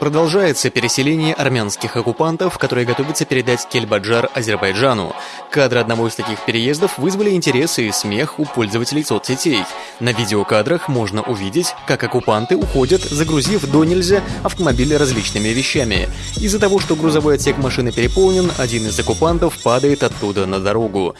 Продолжается переселение армянских оккупантов, которые готовятся передать Кельбаджар Азербайджану. Кадры одного из таких переездов вызвали интерес и смех у пользователей соцсетей. На видеокадрах можно увидеть, как оккупанты уходят, загрузив до нельзя автомобили различными вещами. Из-за того, что грузовой отсек машины переполнен, один из оккупантов падает оттуда на дорогу.